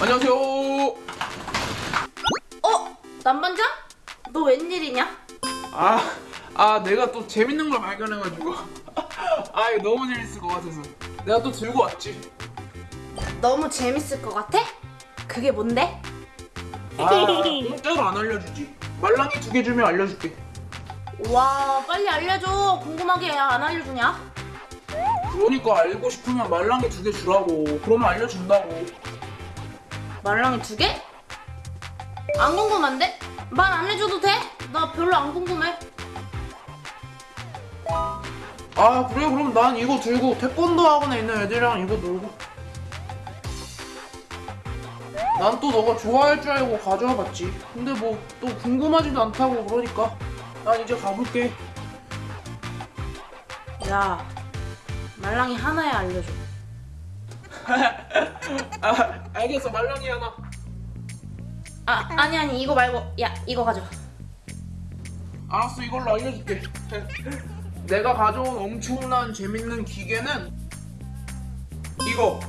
안녕하세요. 어? 남반장? 너 웬일이냐? 아, 아 내가 또 재밌는 걸 발견해가지고 아 이거 너무 재밌을 것 같아서 내가 또 들고 왔지. 너무 재밌을 것 같아? 그게 뭔데? 아, 공짜로 안 알려주지. 말랑이 두 개 주면 알려줄게. 와 빨리 알려줘 궁금하게 안 알려주냐? 그러니까 알고 싶으면 말랑이 두 개 주라고. 그러면 알려준다고. 말랑이 두 개? 안 궁금한데? 말 안 해줘도 돼? 나 별로 안 궁금해 아 그래 그럼 난 이거 들고 태권도 학원에 있는 애들이랑 이거 놀고. 난 또 너가 좋아할 줄 알고 가져와 봤지. 근데 뭐 또 궁금하지도 않다고 그러니까 난 이제 가볼게. 야 말랑이 하나에 알려줘 아 알겠어 말랑이 하나. 아 아니 아니 이거 말고 야 이거 가져가 알았어 이걸로 알려줄게 내가 가져온 엄청난 재밌는 기계는 이거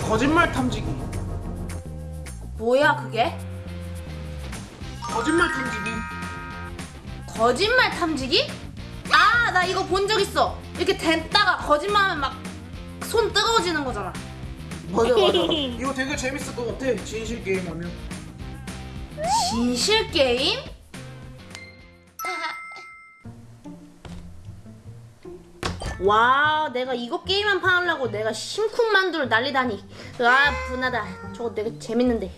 거짓말 탐지기 뭐야 그게? 거짓말 탐지기 거짓말 탐지기? 아, 나 이거 본 적 있어. 이렇게 댔다가 거짓말하면 막 손 뜨거워지는 거잖아. 맞아 맞아 이거 되게 재밌을 것 같아 진실 게임 하면 진실 게임? 와, 내가 이거 게임만 파려고 내가 심쿵 만두를 날리다니. 아, 분하다. 저거 되게 재밌는데.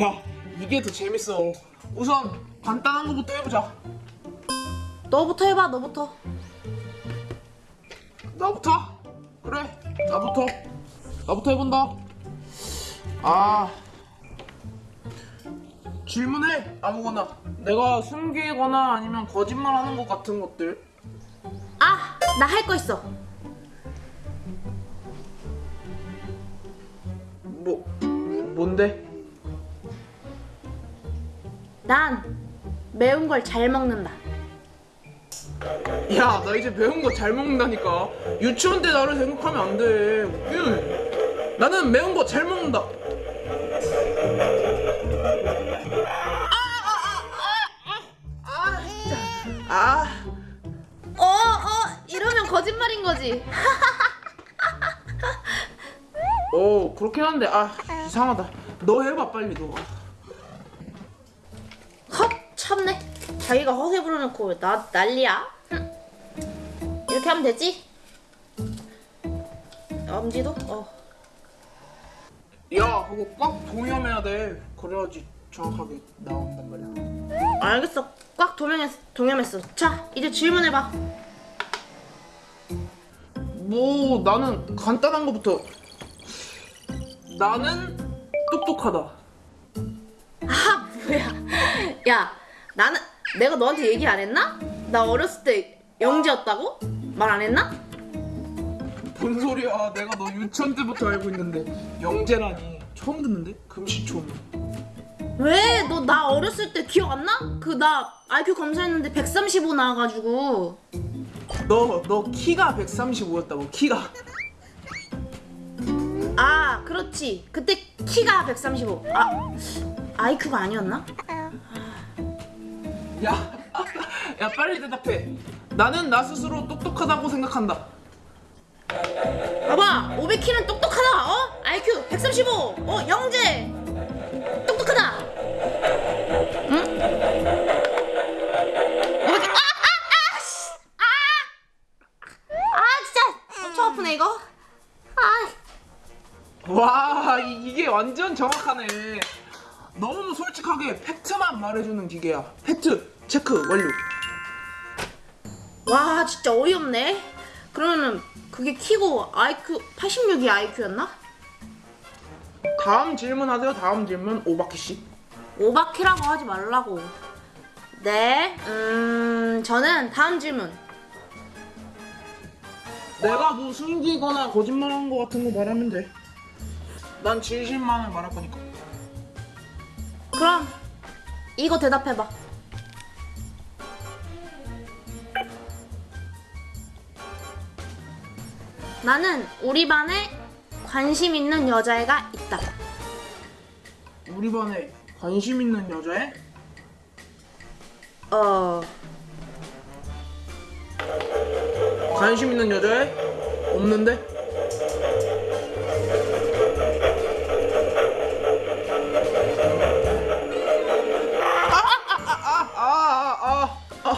야 이게 더 재밌어 우선 간단한 거부터 해보자 너부터 해봐, 너부터. 나부터 그래 나부터 나부터 해본다 아 질문해 아무거나 내가 숨기거나 아니면 거짓말하는 것 같은 것들 아, 나 할 거 있어. 뭐 뭔데? 난 매운 걸 잘 먹는다. 야, 나 이제 매운 거 잘 먹는다니까. 유치원 때 나를 생각하면 안 돼. 웃기네. 나는 매운 거 잘 먹는다. 아, 진짜. 아, 어, 어, 이러면 거짓말인 거지. 어, 그렇긴 한데, 아, 이상하다. 너 해봐, 빨리 너. 헛 참네 자기가 허세 부려놓고 왜나 난리야 흠. 이렇게 하면 되지 엄지도 어 야, 그거 꽉 동염해야 돼. 그래야지 정확하게 나온단 말이야. 알겠어 꽉 동염했, 동염했어 자 이제 질문해봐 뭐, 나는 간단한 거부터. 나는 똑똑하다. 아 뭐야 야 나는 내가 너한테 얘기 안 했나? 나 어렸을 때 영재였다고? 말 안 했나? 뭔 소리야? 내가 너 유치원 때부터 알고 있는데 영재라니 처음 듣는데? 금시초문. 왜? 너 나 어렸을 때 기억 안 나? 그 나 IQ 검사했는데 135 나와가지고 너 너 키가 135였다고 키가. 아 그렇지 그때 키가 135 아 IQ가 아니었나? 야, 야 빨리 대답해. 나는 나 스스로 똑똑하다고 생각한다. 봐봐 500키는 똑똑하다 어? IQ 135 어? 영재 똑똑하다 응? 500... 아! 아! 아! 씨! 아! 아 진짜 엄청 아프네 이거 아와 이- 이게 완전 정확하네. 너무 솔직하게 팩트만 말해주는 기계야. 팩트 체크 완료. 와 진짜 어이없네 그러면은 그게 키고 IQ 86이 IQ였나? 다음 질문 하세요. 다음 질문 오바키 씨. 오바키라고 하지 말라고 네, 음 저는 다음 질문 내가 뭐 숨기거나 거짓말한 거 같은 거 말하면 돼. 난 진실만을 말할 거니까. 그럼 이거 대답해봐 나는 우리 반에 관심 있는 여자애가 있다. 우리 반에 관심 있는 여자애? 어 관심 있는 여자애? 없는데? 아아아아아아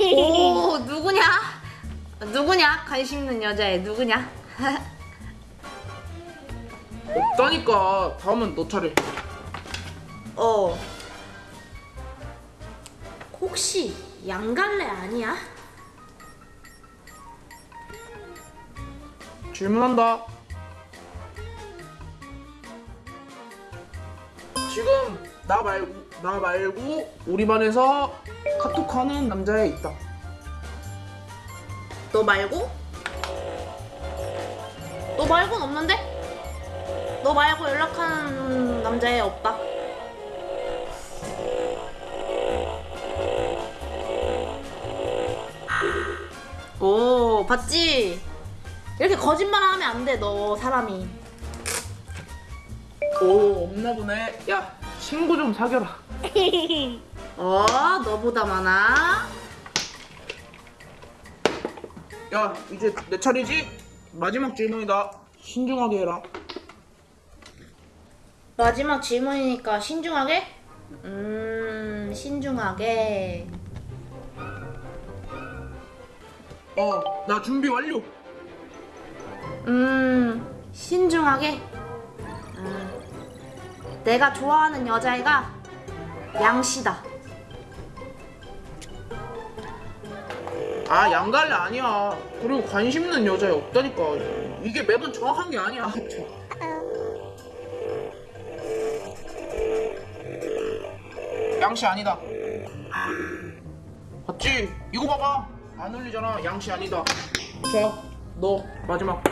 오 누구냐? 있는 여자애 누구냐? 없다니까 다음은 너 차례 어 혹시 양갈래 아니야? 질문한다 지금 나 말고 나 말고 우리 반에서 카톡하는 남자애 있다 너 말고? 너 말고는 없는데? 너 말고 연락하는 남자애 없다. 오, 봤지? 이렇게 거짓말 하면 안 돼, 너 사람이. 오 없나 보네 야 친구 좀 사겨라 어, 너보다 많아? 야 이제 내 차례지? 마지막 질문이다 신중하게 해라 마지막 질문이니까 신중하게? 음, 신중하게. 어 나 준비 완료 음, 신중하게. 음, 내가 좋아하는 여자애가 양씨다. 아 양갈래 아니야. 그리고 관심 있는 여자애 없다니까. 이게 매번 정확한 게 아니야. 양씨 아니다. 봤지? 이거 봐봐. 안 울리잖아. 양씨 아니다. 자너 마지막.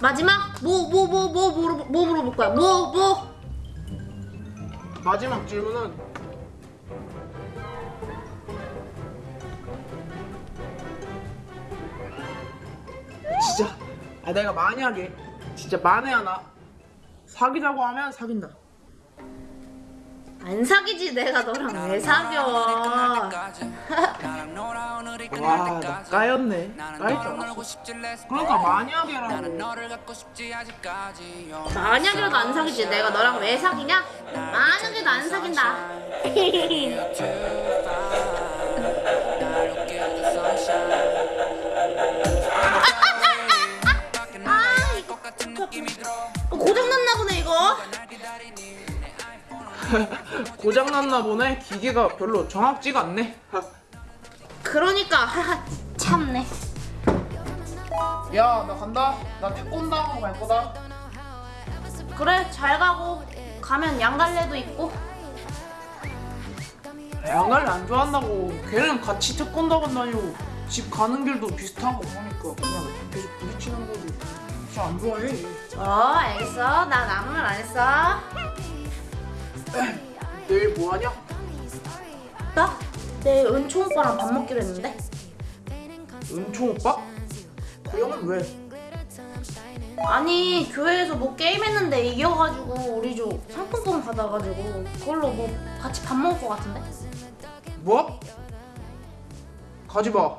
마지막? 뭐 뭐 뭐 뭐 뭐 뭐, 뭐 물어볼 거야? 뭐 뭐? 마지막 질문은 진짜. 아 내가 만약에 진짜 만에 하나? 사귀자고 하면 사귄다. 안 사귀지 내가 너랑 왜 사겨? 와나 까였네. 알았어. 그러니까 만약에라고. 만약이라도 안 사귀지. 내가 너랑 왜 사귀냐? 만약에도 안 사귄다. 고장났나 보네. 기계가 별로 정확지가 않네. 그러니까 참네. 야 나 간다. 나 태권도 하고 갈 거다. 그래 잘 가고. 가면 양갈래도 있고. 양갈래 안 좋아한다고. 걔는 같이 태권도 간다니고 집 가는 길도 비슷하고 그러니까 그냥 계속 부딪히는 거지. 진짜 안 좋아해. 어 알겠어. 난 아무 말 안 했어. 내일 뭐 하냐? 나? 내 은총 오빠랑 밥 먹기로 했는데. 은총 오빠? 그 형은 왜? 아니 교회에서 뭐 게임했는데 이겨가지고 우리 조 상품권 받아가지고 그걸로 뭐 같이 밥 먹을 것 같은데? 뭐? 가지 마